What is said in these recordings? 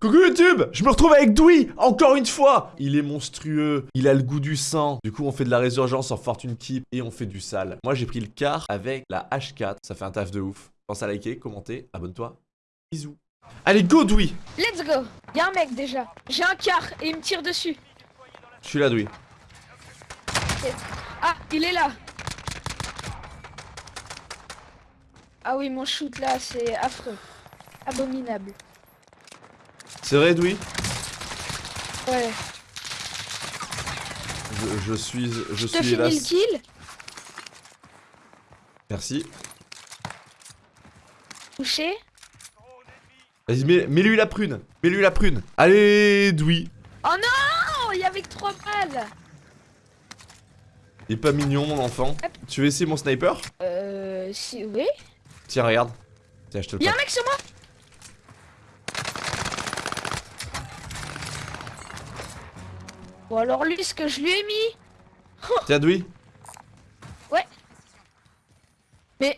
Coucou YouTube Je me retrouve avec Dewey, encore une fois Il est monstrueux, il a le goût du sang. Du coup, on fait de la résurgence en Fortune Keep et on fait du sale. Moi, j'ai pris le quart avec la H4, ça fait un taf de ouf. Pense à liker, commenter, abonne-toi. Bisous. Allez, go Dewey Let's go Y'a un mec déjà. J'ai un quart et il me tire dessus. Je suis là, Dewey. Ah, il est là. Ah oui, mon shoot là, c'est affreux. Abominable. C'est vrai, Dewey Ouais. je, je suis... Je suis finis le hélas... kill. Merci. Touché. Vas-y, mets- mets-lui la prune Mets-lui la prune Allez, Dewey Oh non Il y avait que 3 balles. Il est pas mignon, mon enfant. Hop. Tu veux essayer mon sniper? Euh, si, oui. Tiens, regarde. Tiens, je te le Y'a un mec sur moi? Bon alors lui, ce que je lui ai mis. Tiens, Dewey. Mais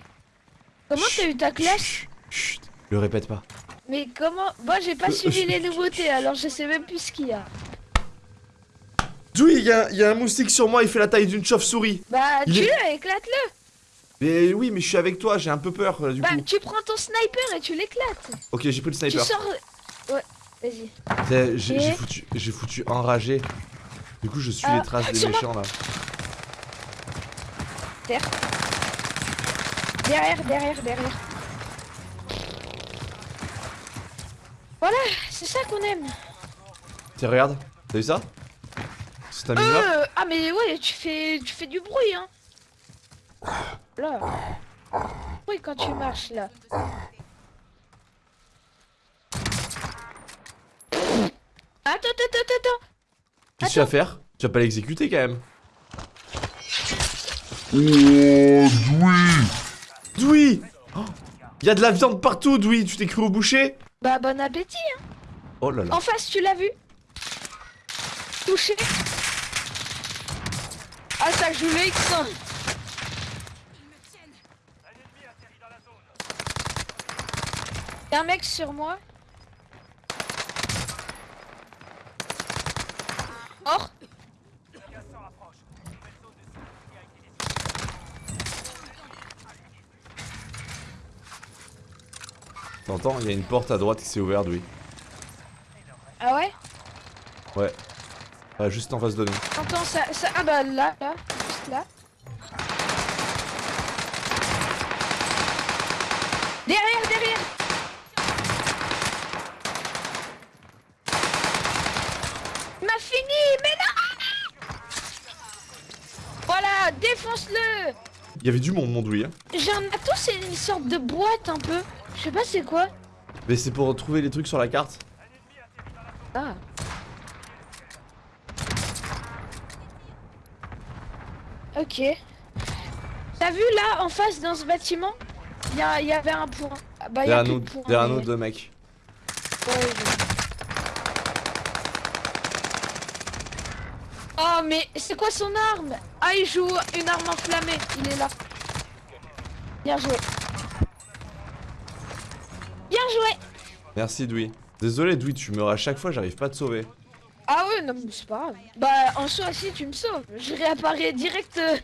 comment t'as eu ta classe Chut, le répète pas. Mais comment Moi j'ai pas Euh, suivi je- les nouveautés alors je sais même plus ce qu'il y a. Dewey, il y, a- y a un moustique sur moi, il fait la taille d'une chauve-souris. Bah Il tu est- le éclate-le Mais oui, mais je suis avec toi, j'ai un peu peur euh, du Bah coup. tu prends ton sniper et tu l'éclates Ok, j'ai pris le Tu sniper. sors... Ouais, vas-y. J'ai foutu, j'ai foutu enragé. Du coup, je suis Ah, les traces des méchants là. Terre. Derrière, derrière, derrière. Voilà, c'est ça qu'on aime. Tiens, regarde, t'as vu ça? C'est Euh, ah mais ouais, tu fais, tu fais du bruit, hein. Là. Oui, quand tu marches là. Attends, attends, attends, attends. Qu'est-ce que tu vas faire? Tu vas pas l'exécuter quand même. Oh, Dewey oh, Y a de la viande partout, Dewey Tu t'es cru au boucher? Bah bon appétit. Hein. Oh là là. En face, tu l'as vu? Touché. Ah ça joue le X1. Y'a un mec sur moi. T'entends Il y a une porte à droite qui s'est ouverte, Dewey. Ah ouais? Ouais. Ouais, juste en face de nous. Attends, ça, ça... Ah bah là, là, juste là. Derrière, derrière Il m'a fini, mais non Voilà, défonce-le Il y avait du monde, mon Dewey. Hein. J'ai un atout, c'est une sorte de boîte un peu. Je sais pas c'est quoi. Mais c'est pour trouver les trucs sur la carte. Ah. Ok. T'as vu là, en face, dans ce bâtiment? Il y, avait un point. Ah, bah, y a Derrière nous, derrière nous deux mecs. Ouais, je- Oh, mais c'est quoi son arme? Ah, il joue une arme enflammée. Il est là. Bien joué. Merci, Dewey. Désolé, Dewey, tu meurs à chaque fois, j'arrive pas à te sauver. Ah ouais, non, mais c'est pas grave. Bah, en soi, si tu me sauves, je réapparais direct. euh,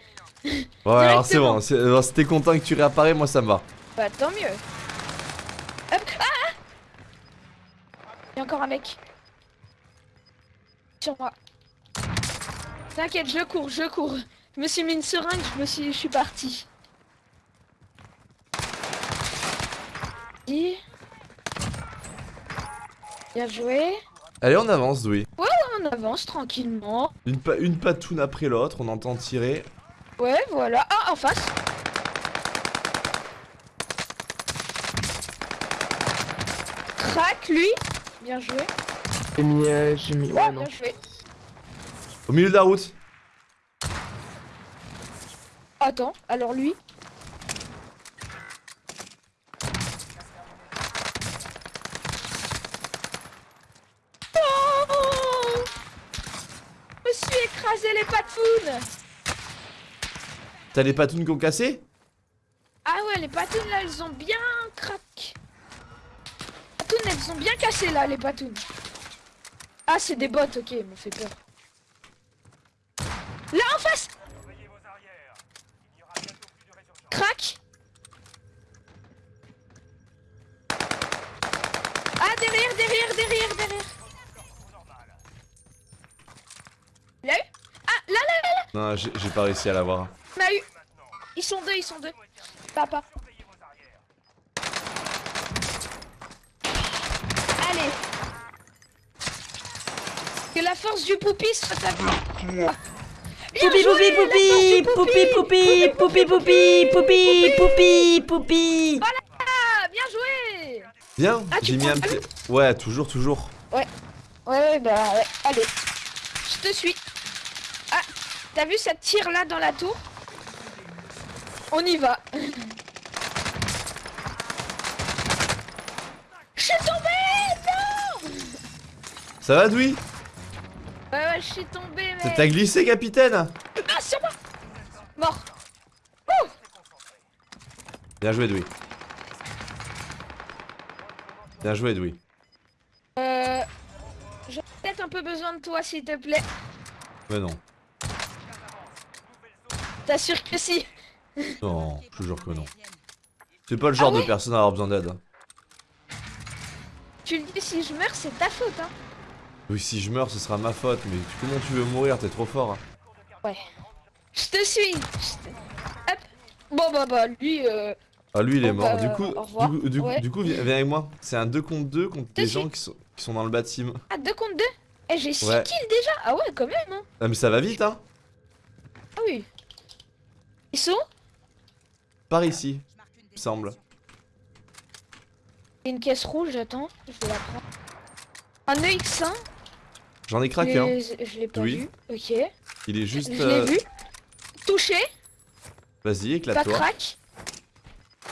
Ouais, alors c'est bon. Si t'es content que tu réapparais, moi ça me va. Bah, tant mieux. Hop. Ah ah Il y a encore un mec. Sur moi. T'inquiète, je cours, je cours. Je me suis mis une seringue, je me suis, je suis parti. Et- Bien joué. Allez, on avance, Dewey. On avance tranquillement. Une, pa- une patoune après l'autre, on entend tirer. Ouais, voilà. Ah, en face. Crac, lui. Bien joué. J'ai mis, euh, j'ai mis, ouais, non. Bien joué. Au milieu de la route. Attends, alors lui. Oh Je me les patounes T'as les patounes qui ont cassé? Ah ouais, les patounes là, elles ont bien craqué. Les patounes, elles sont bien cassés là, les patounes. Ah, c'est des bots, ok, ils m'ont fait peur. Là en face Crac Ah, derrière, derrière, derrière, derrière. Il a eu Ah, là, là, là, là Non, j'ai pas réussi à l'avoir. On a eu. Ils sont deux, ils sont deux. Papa. Allez. Que la force du poupi soit à vous. Poupi, poupi, poupi, poupi, poupi, poupi, poupi, poupi, poupi, poupi. Ah, bien joué Bien, Ah, j'ai mis un petit... Ouais, toujours, toujours. Ouais, ouais, bah ouais. Allez. Je te suis. T'as vu cette tire là dans la tour? On y va. Je suis tombé Non Ça va, Doui Ouais, ouais, je suis tombé, mais... T'as glissé, capitaine? Ah, sur moi Mort. Bien joué, Doui. Bien joué, Doui. Euh... J'ai peut-être un peu besoin de toi, s'il te plaît. Mais non. T'assures que si. Non, je jure que non. C'est pas le genre Ah ouais de personne à avoir besoin d'aide. Tu le dis, si je meurs, c'est ta faute, hein. Oui, si je meurs, ce sera ma faute, mais comment tu veux mourir T'es trop fort. hein. Ouais. Je te suis. Hop. Bon, bah, bah, lui, euh... Ah, lui, il est mort. bah, du coup, du coup, du, coup- Ouais. du coup, viens, viens avec moi. C'est un 2 contre 2 contre des gens qui sont, qui sont dans le bâtiment. Ah, 2 contre 2 Eh, j'ai 6 Ouais. kills déjà? Ah ouais, quand même, hein Ah, mais ça va vite, hein Ah oui. Ils sont Par ici, me semble. Il y a une caisse rouge, attends, je vais la prendre. Un EX1 J'en ai craqué, hein. mais je l'ai pas Oui. vu. Ok. Il est juste... Je euh, l'ai vu. Touché, Vas-y, pas éclate-toi. crack.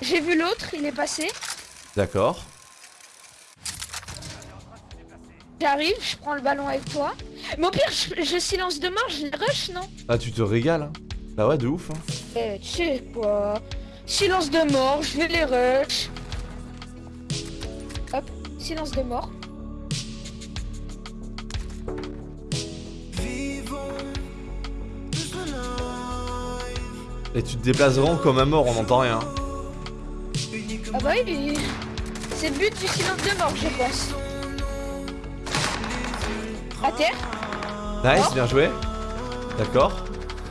J'ai vu l'autre, il est passé. D'accord. J'arrive, je prends le ballon avec toi. Mais au pire, je, je silence de mort, je rush, non? Ah, tu te régales, hein Bah ouais, de ouf, hein. Eh, tu sais quoi? Silence de mort, je vais les rush. Hop, silence de mort. Et tu te déplaces vraiment comme un mort, on n'entend rien. Ah bah oui, c'est le but du silence de mort, je pense. À terre. Nice, bien joué. D'accord.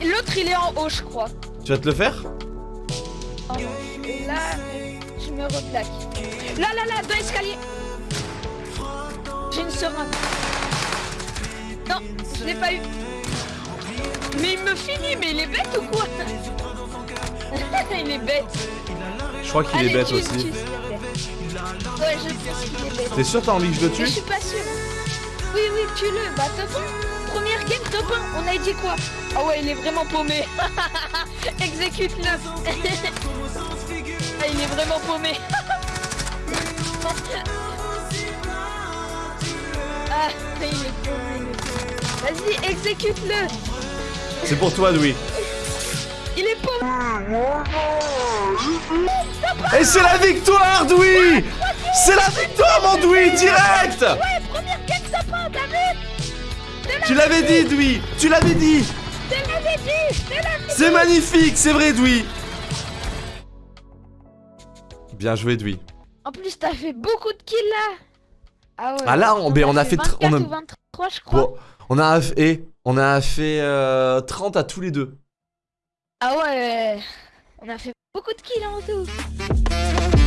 L'autre, il est en haut, je crois. Tu vas te le faire. Et là, je me replaque. Là, là, là, dans l'escalier. J'ai une seringue. Non, je l'ai pas eu. Mais il me finit, mais il est bête ou quoi Il est bête. Je crois qu'il est bête tue, aussi. tue, s'il te plaît. Ouais, je pense qu'il est bête. T'es sûr t'as envie que je le Mais je suis pas sûr. Oui, oui, tue-le. Bah, 1. Première game, top 1. On a dit quoi Ah ouais, il est vraiment paumé. Exécute-le. ah, il est vraiment paumé. ah, il est paumé. Vas-y, exécute-le. C'est pour toi, Louis. Il est paumé. Et c'est la victoire, Louis C'est la victoire, mon Louis, direct Ouais, première game, top 1, t'as vu Tu l'avais dit, Louis Tu l'avais dit. C'est magnifique, c'est vrai, Louis Bien joué, Louis. En plus, t'as fait beaucoup de kills là. Ah ouais. Ah là, on- on a fait on a- 24 ou 23, je crois. Bon, on a fait, on a fait euh, 30 à tous les deux. Ah ouais. On a fait beaucoup de kills en tout.